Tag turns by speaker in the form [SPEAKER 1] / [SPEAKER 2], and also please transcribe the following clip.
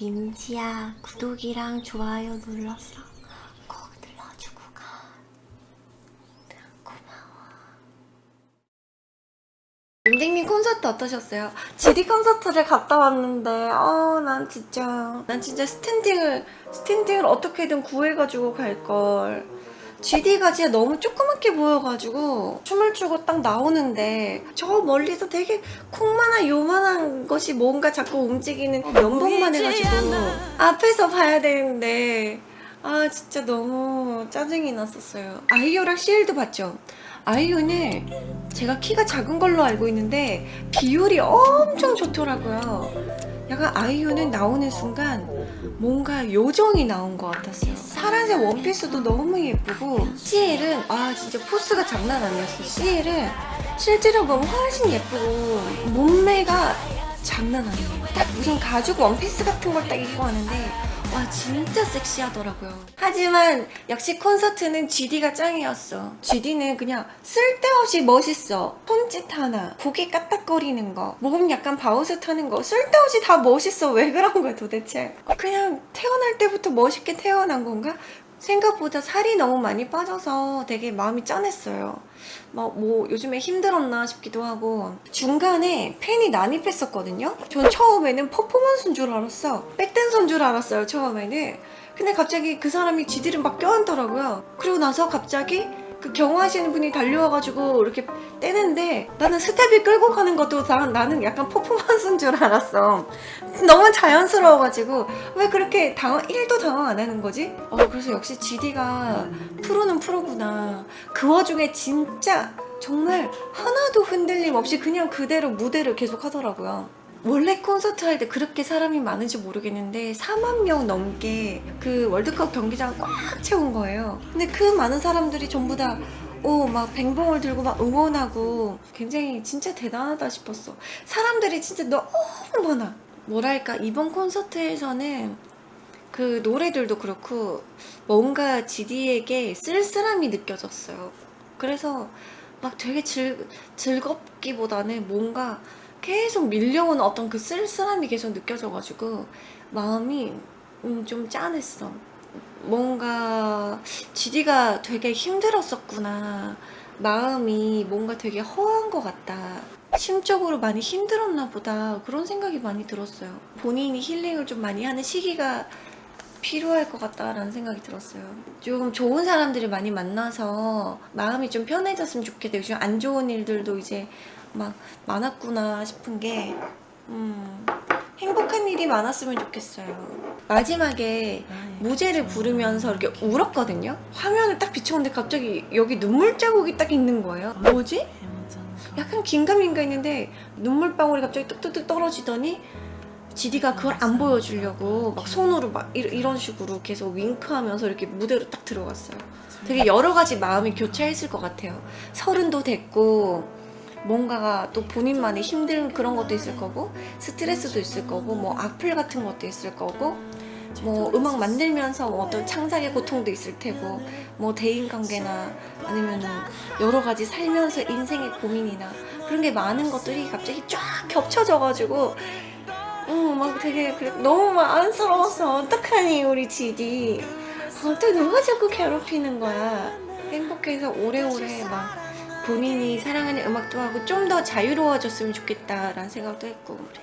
[SPEAKER 1] 민지야 구독이랑 좋아요 눌렀어. 꼭 눌러주고 가. 고마워. 림딩님 콘서트 어떠셨어요? GD 콘서트를 갔다 왔는데 어난 진짜 난 진짜 스탠딩을 스탠딩을 어떻게든 구해가지고 갈걸 GD가 진짜 너무 조그맣게 보여가지고 춤을 추고 딱 나오는데 저 멀리서 되게 콩만한 요만한 것이 뭔가 자꾸 움직이는 면봉만 해가지고 앞에서 봐야 되는데 아 진짜 너무 짜증이 났었어요. 아이유랑 CL도 봤죠? 아이유는 제가 키가 작은 걸로 알고 있는데 비율이 엄청 좋더라고요 약간 아이유는 나오는 순간 뭔가 요정이 나온 것 같았어요. 파란색 원피스도 너무 예쁘고 CL은 아 진짜 포스가 장난 아니었어 CL은 실제로 보면 훨씬 예쁘고 몸매가 장난 아니에요. 딱 무슨 가죽 원피스 같은 걸 딱 입고 하는데 와 진짜 섹시하더라고요. 하지만 역시 콘서트는 GD가 짱이었어. GD는 그냥 쓸데없이 멋있어. 손짓 하나 고개 까딱거리는 거 몸 약간 바우스 타는 거 쓸데없이 다 멋있어. 왜 그런 거야 도대체? 그냥 태어날 때부터 멋있게 태어난 건가? 생각보다 살이 너무 많이 빠져서 되게 마음이 짠했어요. 뭐, 뭐 요즘에 힘들었나 싶기도 하고. 중간에 팬이 난입했었거든요. 전 처음에는 퍼포먼스인 줄 알았어. 백댄서인 줄 알았어요 처음에는. 근데 갑자기 그 사람이 지디를 막 껴안더라고요. 그리고 나서 갑자기 그 경호하시는 분이 달려와가지고 이렇게 떼는데 나는 스텝이 끌고 가는 것도 나, 나는 약간 퍼포먼스인 줄 알았어. 너무 자연스러워가지고 왜 그렇게 당황 1도 당황 안 하는 거지? 어 그래서 역시 GD가 프로는 프로구나. 그 와중에 진짜 정말 하나도 흔들림 없이 그냥 그대로 무대를 계속 하더라고요 원래 콘서트 할 때 그렇게 사람이 많은지 모르겠는데 4만 명 넘게 그 월드컵 경기장 꽉 채운 거예요. 근데 그 많은 사람들이 전부 다 오, 막 뱅봉을 들고 막 응원하고 굉장히 진짜 대단하다 싶었어. 사람들이 진짜 너무 많아. 뭐랄까 이번 콘서트에서는 그 노래들도 그렇고 뭔가 GD에게 쓸쓸함이 느껴졌어요. 그래서 막 되게 즐, 즐겁기보다는 뭔가 계속 밀려오는 어떤 그 쓸쓸함이 계속 느껴져가지고 마음이 음, 좀 짠했어. 뭔가 GD가 되게 힘들었었구나. 마음이 뭔가 되게 허한 것 같다. 심적으로 많이 힘들었나 보다. 그런 생각이 많이 들었어요. 본인이 힐링을 좀 많이 하는 시기가 필요할 것 같다라는 생각이 들었어요. 좀 좋은 사람들을 많이 만나서 마음이 좀 편해졌으면 좋겠다. 요즘 안 좋은 일들도 이제 막 많았구나 싶은 게 음, 행복한 일이 많았으면 좋겠어요. 마지막에 무제를 부르면서 이렇게 울었거든요? 화면을 딱 비춰보는데 갑자기 여기 눈물 자국이 딱 있는 거예요. 뭐지? 약간 긴가민가 했는데 눈물방울이 갑자기 뚝뚝뚝 떨어지더니 지디가 그걸 안 보여주려고 막 손으로 막 이런 식으로 계속 윙크하면서 이렇게 무대로 딱 들어갔어요. 되게 여러 가지 마음이 교차했을 것 같아요. 서른도 됐고 뭔가가 또 본인만의 힘든 그런 것도 있을 거고 스트레스도 있을 거고 뭐 악플 같은 것도 있을 거고 뭐 음악 만들면서 뭐 어떤 창작의 고통도 있을 테고 뭐 대인관계나 아니면 여러 가지 살면서 인생의 고민이나 그런 게 많은 것들이 갑자기 쫙 겹쳐져가지고 어막 되게 너무 막 안쓰러워서 어떡하니 우리 지디. 어떻게 누가 자꾸 괴롭히는 거야? 행복해서 오래오래 막 본인이 사랑하는 음악도 하고 좀 더 자유로워졌으면 좋겠다라는 생각도 했고 그래.